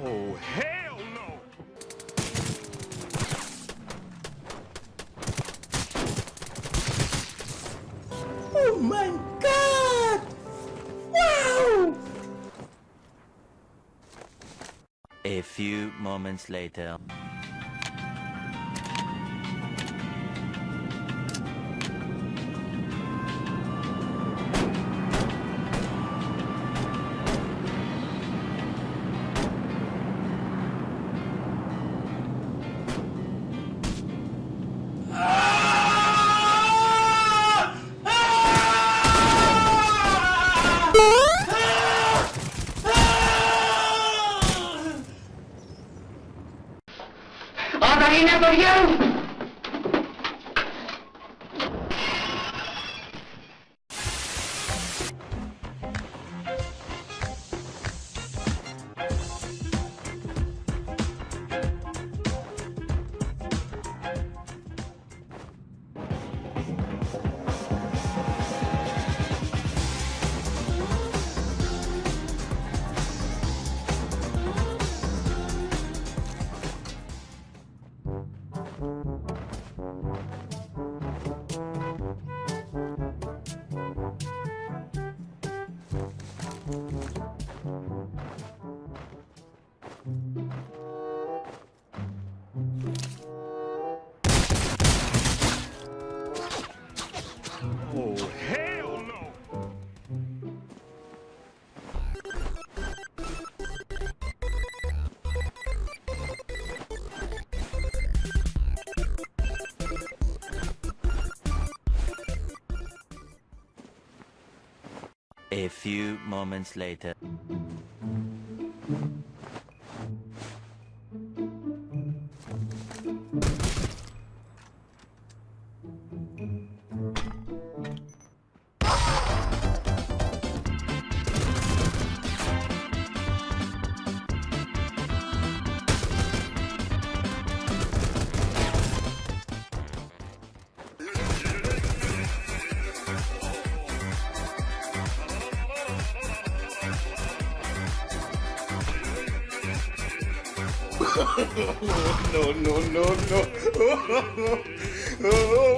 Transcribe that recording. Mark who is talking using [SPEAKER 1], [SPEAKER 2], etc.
[SPEAKER 1] Oh, hell
[SPEAKER 2] Oh my god! Wow!
[SPEAKER 3] A few moments later.
[SPEAKER 1] Oh, hell no!
[SPEAKER 3] A few moments later.
[SPEAKER 2] No, no, no, no.